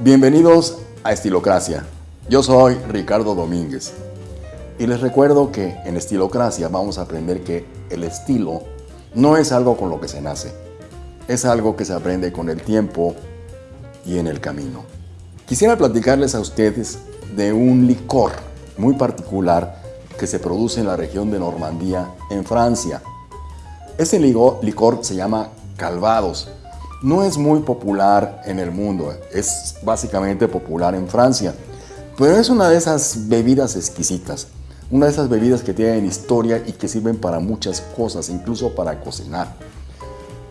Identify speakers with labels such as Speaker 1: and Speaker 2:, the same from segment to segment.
Speaker 1: Bienvenidos a Estilocracia. Yo soy Ricardo Domínguez y les recuerdo que en Estilocracia vamos a aprender que el estilo no es algo con lo que se nace, es algo que se aprende con el tiempo y en el camino. Quisiera platicarles a ustedes de un licor muy particular que se produce en la región de Normandía, en Francia. Este licor se llama Calvados no es muy popular en el mundo, es básicamente popular en Francia, pero es una de esas bebidas exquisitas, una de esas bebidas que tienen historia y que sirven para muchas cosas, incluso para cocinar.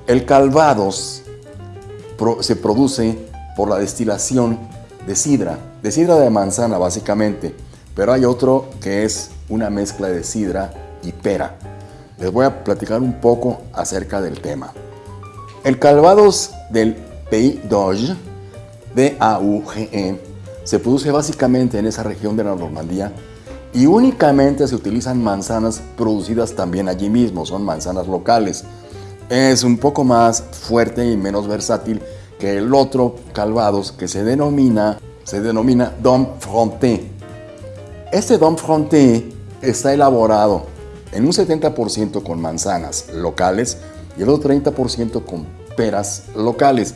Speaker 1: El calvados se produce por la destilación de sidra, de sidra de manzana básicamente, pero hay otro que es una mezcla de sidra y pera. Les voy a platicar un poco acerca del tema. El Calvados del Pays d'Auge, D-A-U-G-E, se produce básicamente en esa región de la Normandía y únicamente se utilizan manzanas producidas también allí mismo, son manzanas locales. Es un poco más fuerte y menos versátil que el otro Calvados que se denomina, se denomina Dom Fronté. Este Dom Fronté está elaborado en un 70% con manzanas locales y el otro 30% con peras locales.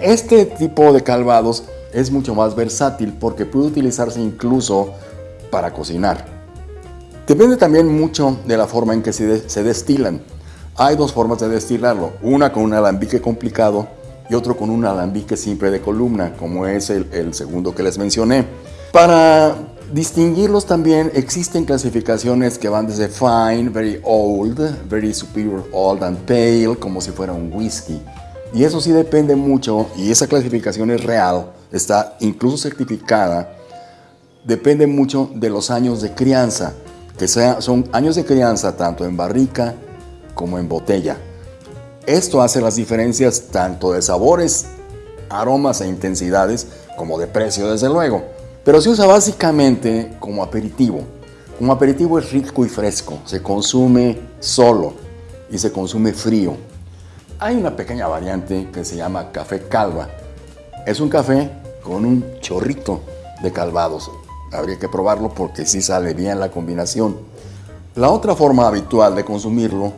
Speaker 1: Este tipo de calvados es mucho más versátil porque puede utilizarse incluso para cocinar. Depende también mucho de la forma en que se, destilan. Hay dos formas de destilarlo, una con un alambique complicado y otro con un alambique simple de columna, como es el, el segundo que les mencioné. Para distinguirlos también existen clasificaciones que van desde fine, very old, very superior old and pale, como si fuera un whisky. Y eso sí depende mucho, y esa clasificación es real, está incluso certificada, depende mucho de los años de crianza, que sea, son años de crianza tanto en barrica como en botella. Esto hace las diferencias tanto de sabores, aromas e intensidades, como de precio desde luego. Pero se usa básicamente como aperitivo. Como aperitivo es rico y fresco, se consume solo y se consume frío. Hay una pequeña variante que se llama café calva. Es un café con un chorrito de calvados. Habría que probarlo porque sí sale bien la combinación. La otra forma habitual de consumirlo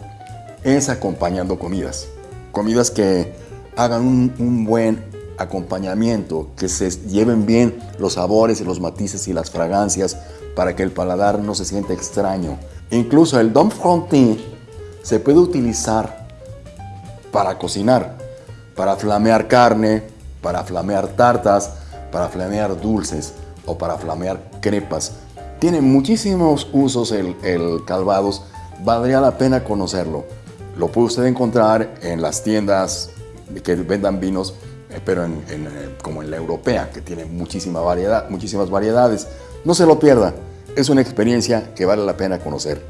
Speaker 1: es acompañando comidas. Comidas que hagan un, un buen acompañamiento, que se lleven bien los sabores y los matices y las fragancias para que el paladar no se sienta extraño. Incluso el Dom Frontin se puede utilizar para cocinar, para flamear carne, para flamear tartas, para flamear dulces o para flamear crepas. Tiene muchísimos usos el, el calvados, valdría la pena conocerlo. Lo puede usted encontrar en las tiendas que vendan vinos pero en, eh, como en la europea, que tiene muchísima variedad, muchísimas variedades. No se lo pierda, es una experiencia que vale la pena conocer.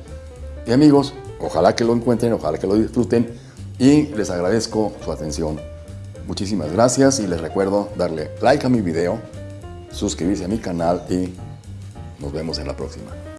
Speaker 1: Y amigos, ojalá que lo encuentren, ojalá que lo disfruten y les agradezco su atención. Muchísimas gracias y les recuerdo darle like a mi video, suscribirse a mi canal y nos vemos en la próxima.